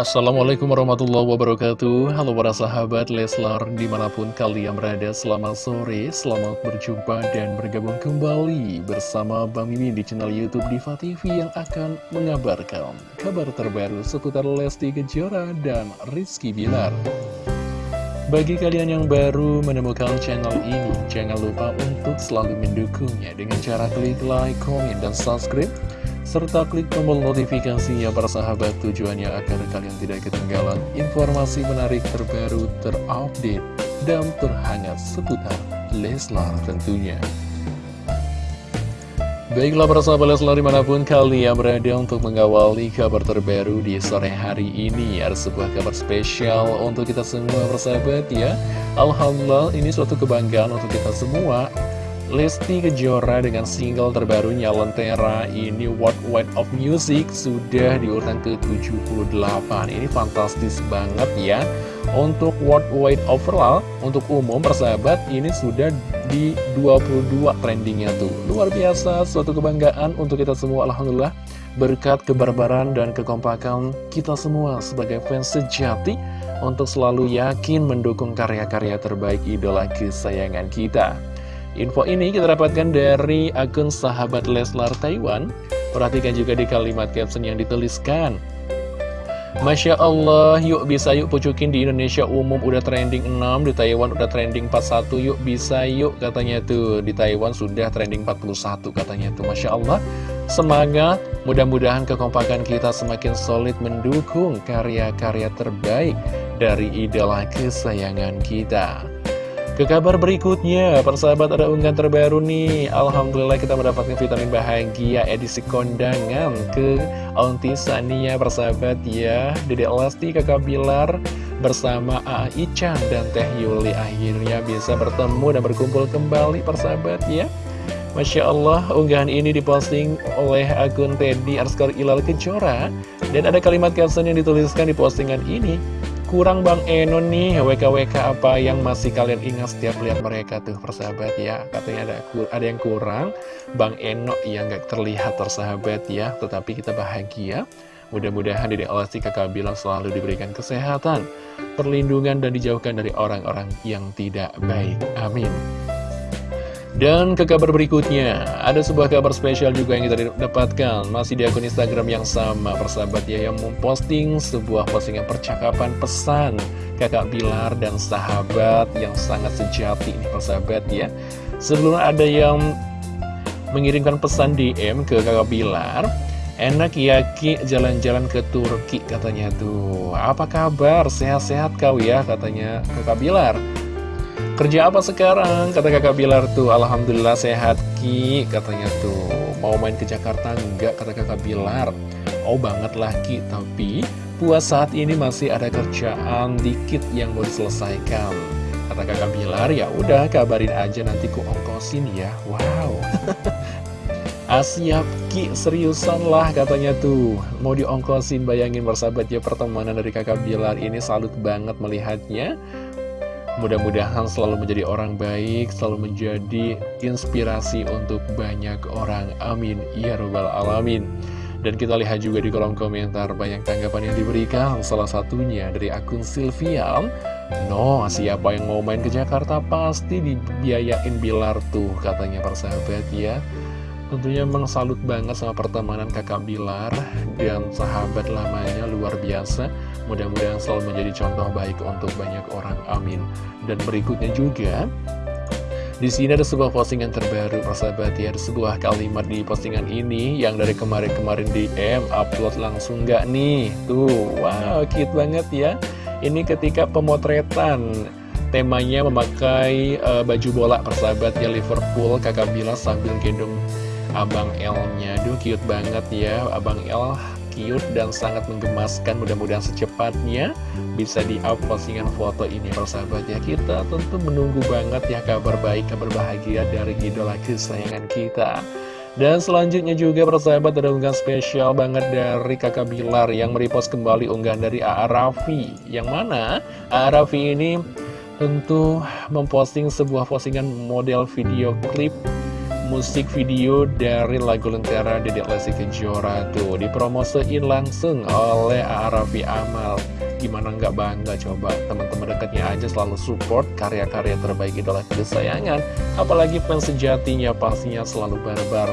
Assalamualaikum warahmatullahi wabarakatuh. Halo para sahabat Leslar Di mana pun kalian berada Selamat sore, selamat berjumpa Dan bergabung kembali Bersama Bang Mimin di channel Youtube Diva TV Yang akan mengabarkan Kabar terbaru seputar Lesti Kejora Dan Rizky Bilar. Bagi kalian yang baru menemukan channel ini, jangan lupa untuk selalu mendukungnya dengan cara klik like, komen, dan subscribe serta klik tombol notifikasinya para sahabat. Tujuannya agar kalian tidak ketinggalan informasi menarik terbaru, terupdate, dan terhangat seputar Leslar tentunya. Baiklah para sahabat Leslar di mana pun kalian berada untuk mengawali kabar terbaru di sore hari ini Ada sebuah kabar spesial untuk kita semua persahabat ya. Alhamdulillah ini suatu kebanggaan untuk kita semua Lesti Kejora dengan single terbarunya Lentera ini World Wide of Music sudah di urutan ke-78. Ini fantastis banget ya. Untuk World Wide Overall, untuk umum persahabat ini sudah di 22 trendingnya tuh. Luar biasa, suatu kebanggaan untuk kita semua Alhamdulillah. Berkat kebarbaran dan kekompakan kita semua sebagai fans sejati Untuk selalu yakin mendukung karya-karya terbaik idola kesayangan kita Info ini kita dapatkan dari akun sahabat Leslar Taiwan. Perhatikan juga di kalimat caption yang dituliskan. Masya Allah, yuk bisa yuk pucukin di Indonesia umum udah trending 6, di Taiwan udah trending 41, yuk bisa yuk katanya tuh. Di Taiwan sudah trending 41 katanya tuh, Masya Allah. Semangat, mudah-mudahan kekompakan kita semakin solid mendukung karya-karya terbaik dari idola kesayangan kita. Ke kabar berikutnya, persahabat ada unggahan terbaru nih. Alhamdulillah kita mendapatkan vitamin bahagia edisi kondangan ke Aunty Sania persahabat ya. Dede Elasti, kakak Bilar bersama A.A. Ica dan Teh Yuli Akhirnya bisa bertemu dan berkumpul kembali persahabat ya. Masya Allah, unggahan ini diposting oleh akun Teddy Arskar Ilal Kejora. Dan ada kalimat caption yang dituliskan di postingan ini kurang Bang Eno nih. WKWK apa yang masih kalian ingat setiap lihat mereka tuh persahabat ya? Katanya ada ada yang kurang. Bang Eno yang gak terlihat tersahabat ya. Tetapi kita bahagia. Mudah-mudahan Dede Elasti kakak bilang selalu diberikan kesehatan perlindungan dan dijauhkan dari orang-orang yang tidak baik. Amin dan ke kabar berikutnya, ada sebuah kabar spesial juga yang kita dapatkan. Masih di akun Instagram yang sama, persahabat ya Yang memposting sebuah postingan percakapan pesan Kakak Bilar dan sahabat yang sangat sejati nih persahabat ya. Sebelum ada yang mengirimkan pesan DM ke kakak Bilar Enak ya Ki jalan-jalan ke Turki katanya tuh. Apa kabar? Sehat-sehat kau ya katanya kakak Bilar Kerja apa sekarang? Kata kakak Bilar tuh Alhamdulillah sehat Ki Katanya tuh. Mau main ke Jakarta enggak? Kata kakak Bilar. Oh banget lah Ki Tapi puas saat ini masih ada kerjaan dikit yang mau diselesaikan. Kata kakak Bilar ya udah kabarin aja nanti ku ongkosin ya. Wow. Asyap Ki seriusan lah katanya tuh. Mau diongkosin bayangin bersahabat ya pertemanan dari kakak Bilar ini salut banget melihatnya Mudah-mudahan selalu menjadi orang baik, selalu menjadi inspirasi untuk banyak orang. Amin. Ya Rabbal Alamin. Dan kita lihat juga di kolom komentar banyak tanggapan yang diberikan. Salah satunya dari akun Sylvia. No, siapa yang mau main ke Jakarta pasti dibiayain Bilar tuh, katanya persahabat ya. Tentunya memang salut banget sama pertemanan kakak Bilar dan sahabat lamanya luar biasa. Mudah-mudahan selalu menjadi contoh baik untuk banyak orang. Amin. Dan berikutnya juga, di sini ada sebuah postingan terbaru, persahabat ya. Ada sebuah kalimat di postingan ini yang dari kemarin-kemarin DM upload langsung nggak nih? Tuh, wow, cute banget ya. Ini ketika pemotretan temanya memakai uh, baju bola persahabatnya Liverpool kakak Bila sambil gendong Abang L-nya Duh cute banget ya. Abang L cute dan sangat menggemaskan. Mudah-mudahan secepatnya bisa di-up postingan foto ini persahabat ya. Kita tentu menunggu banget ya kabar baik, kabar bahagia dari idola kesayangan kita. Dan selanjutnya juga persahabat ada unggahan spesial banget dari kakak Bilar yang merepost kembali unggahan dari A.A. Raffi. Yang mana? A.A. Raffi ini tentu memposting sebuah postingan model video klip musik video dari lagu Lentera Dedek Lesti Kejora tuh dipromosiin langsung oleh Arafi Amal. Gimana nggak bangga? Coba teman-teman dekatnya aja selalu support karya-karya terbaik idola kesayangan. Apalagi fans sejatinya pastinya selalu barbar.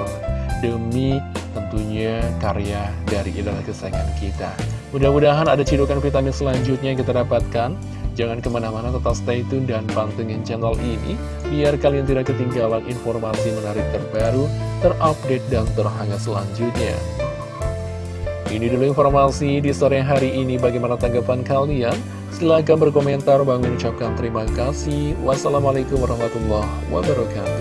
Demi tentunya karya dari idola kesayangan kita. Mudah-mudahan ada cidukan vitamin selanjutnya yang kita dapatkan Jangan ke mana-mana tetap stay tune dan pantengin channel ini Biar kalian tidak ketinggalan informasi menarik terbaru, terupdate, dan terhangat selanjutnya. Ini dulu informasi di sore hari ini. Bagaimana tanggapan kalian? Silahkan berkomentar, bang ucapkan terima kasih. Wassalamualaikum warahmatullahi wabarakatuh